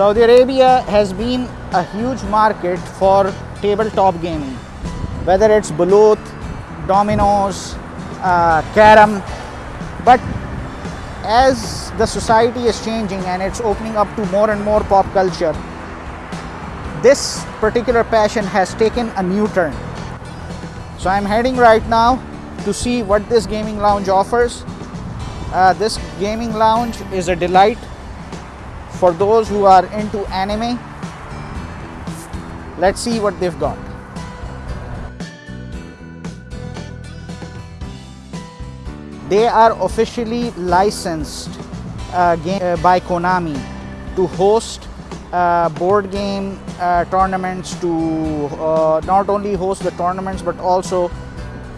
Saudi Arabia has been a huge market for tabletop gaming, whether it's Balut, Dominoes, uh, Carom, but as the society is changing and it's opening up to more and more pop culture, this particular passion has taken a new turn. So I'm heading right now to see what this gaming lounge offers. Uh, this gaming lounge is a delight for those who are into anime. Let's see what they've got. They are officially licensed uh, game, uh, by Konami to host uh, board game uh, tournaments to uh, not only host the tournaments but also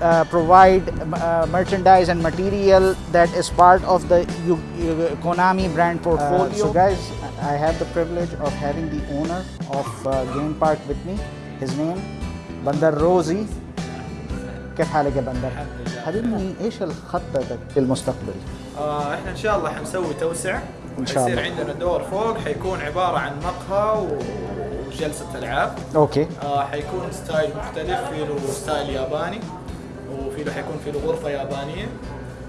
uh, provide uh, merchandise and material that is part of the U- U- Konami brand portfolio. so guys, I have the privilege of having the owner of uh, Game Park with me. His name Bandar Rozi. كيف حالك يا بندر؟ حبيبي إيش خطتك للمستقبل؟ آه إحنا إن شاء الله حنسوي توسع إن شاء حيصير الله. عندنا دور فوق حيكون عبارة عن مقهى و- وجلسة ألعاب okay آه حيكون style مختلف في له style ياباني وفي له حيكون في له غرفه يابانيه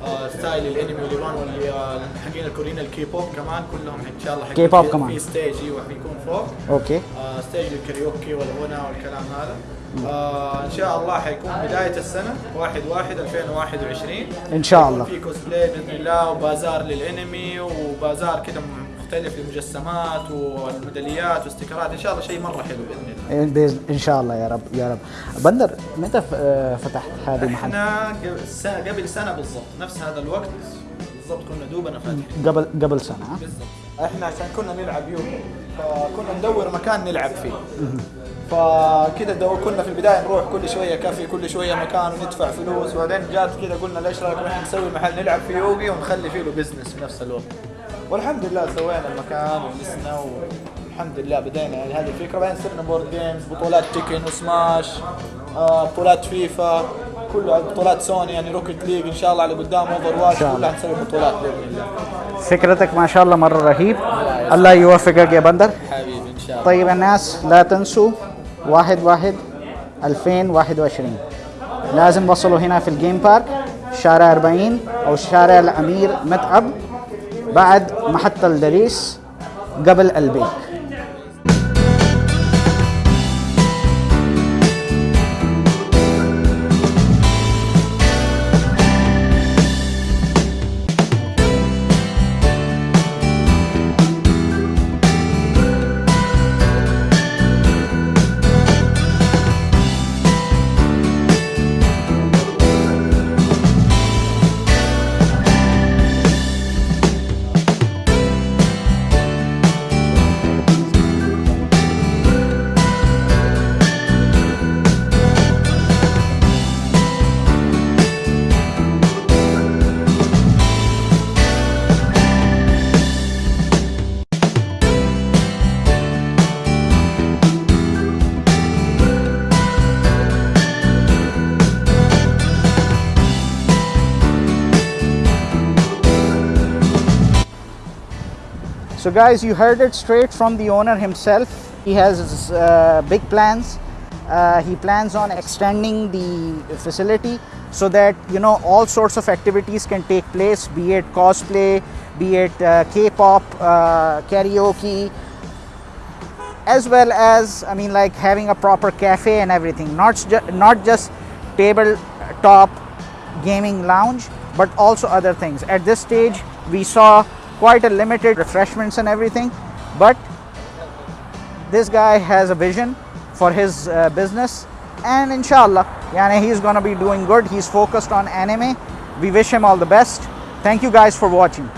آه style الانمي واليابان واللي آه، الكوريين الكي بوب كمان كلهم إن شاء الله حيكون كي بوب في- كمان. في stage أيوه حيكون فوق. okay. آه stage للكاريوكي والغنى والكلام هذا. آه إن شاء الله حيكون بداية السنة 1 1 2021 إن شاء الله. في كوسبلاي بإذن الله وبازار للانمي وبازار كده مختلف للمجسمات والميداليات واستيكرات إن شاء الله شيء مرة حلو بإذن الله. بإذن- إن شاء الله يا رب يا رب. بندر متى فتحت هذا المحل؟ إحنا قبل سنة بالضبط نفس هذا الوقت بالضبط كنا دوبنا فاتحين. قبل قبل سنة؟ بالضبط. إحنا عشان كنا نلعب يومي فكنا ندور مكان نلعب فيه. فكده دو كنا في البداية نروح كل شوية كافي كل شوية مكان وندفع فلوس. وبعدين جات كده قلنا ليش رايك نروح نسوي محل نلعب فيه يوغي ونخلي فيه له business في نفس الوقت. والحمد لله سوينا المكان وجلسنا والحمد لله بدينا. يعني هذه الفكرة. بعدين صرنا board games بطولات تيكن وسماش آه بطولات فيفا كلها بطولات سوني يعني روكت ليج إن شاء الله على قدام اوفر واتش. كلها نسوي بطولات بإذن الله. فكرتك ما شاء الله مرة رهيب. الله يوفقك يا بندر. حبيبي إن شاء الله. طيب الناس لا تنسوا واحد واحد 2021 لازم وصلوا هنا في الجيم بارك شارع 40 أو شارع الأمير متعب. بعد محطة الدريس قبل البيت. So guys, you heard it straight from the owner himself. He has uh, big plans. Uh, he plans on extending the facility so that you know all sorts of activities can take place, be it cosplay, be it uh, K-pop, uh, karaoke, as well as I mean like having a proper cafe and everything. Not ju- not just tabletop gaming lounge, but also other things. At this stage, we saw quite a limited refreshments and everything, but this guy has a vision for his uh, business and inshallah yani he's to be doing good. He's focused on anime. We wish him all the best. Thank you guys for watching